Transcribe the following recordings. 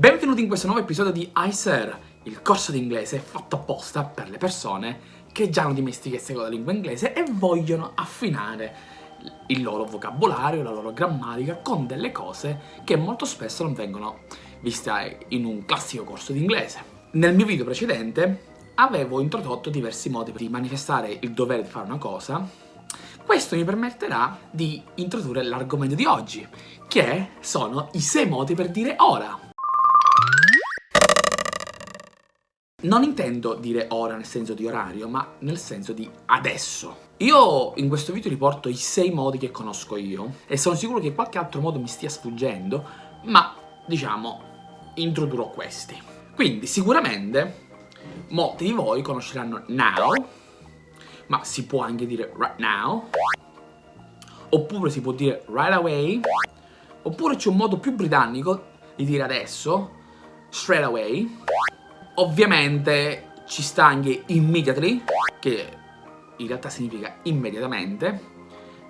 Benvenuti in questo nuovo episodio di iSir, il corso di inglese fatto apposta per le persone che già hanno dimestichezza con la lingua inglese e vogliono affinare il loro vocabolario, la loro grammatica con delle cose che molto spesso non vengono viste in un classico corso di inglese. Nel mio video precedente avevo introdotto diversi modi di manifestare il dovere di fare una cosa questo mi permetterà di introdurre l'argomento di oggi, che sono i sei modi per dire ora. Non intendo dire ora nel senso di orario, ma nel senso di adesso. Io in questo video riporto i sei modi che conosco io e sono sicuro che qualche altro modo mi stia sfuggendo, ma diciamo introdurrò questi. Quindi sicuramente molti di voi conosceranno now, ma si può anche dire right now, oppure si può dire right away, oppure c'è un modo più britannico di dire adesso, straight away, Ovviamente ci sta anche immediately, che in realtà significa immediatamente,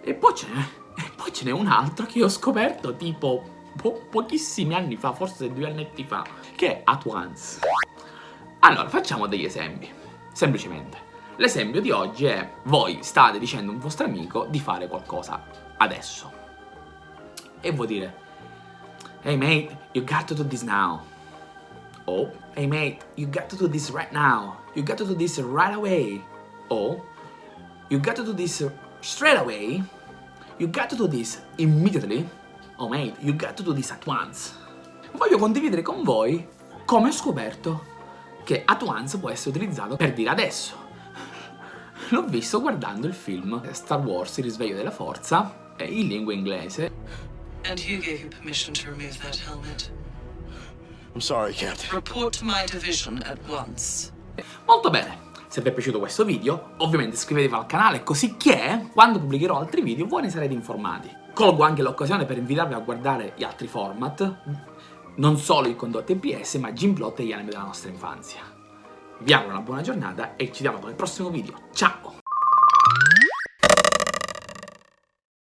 e poi ce n'è un altro che ho scoperto tipo po pochissimi anni fa, forse due annetti fa, che è at once. Allora, facciamo degli esempi, semplicemente. L'esempio di oggi è voi state dicendo a un vostro amico di fare qualcosa adesso. E vuol dire, hey mate, you got to do this now. Oh, hey mate, you got to do this right now. You got to do this right away. Oh, you got to do this straight away. You got to do this immediately. Oh mate, you got to do this at once. Voglio condividere con voi come ho scoperto che at once può essere utilizzato per dire adesso. L'ho visto guardando il film Star Wars, il risveglio della forza, in lingua inglese. And who gave you permission to remove that helmet? I'm sorry, Captain. Report to my division at once. Molto bene. Se vi è piaciuto questo video, ovviamente iscrivetevi al canale così che quando pubblicherò altri video voi ne sarete informati. Colgo anche l'occasione per invitarvi a guardare gli altri format, non solo i condotti EPS, ma Gimplot e gli anime della nostra infanzia. Vi auguro una buona giornata e ci vediamo con il prossimo video. Ciao!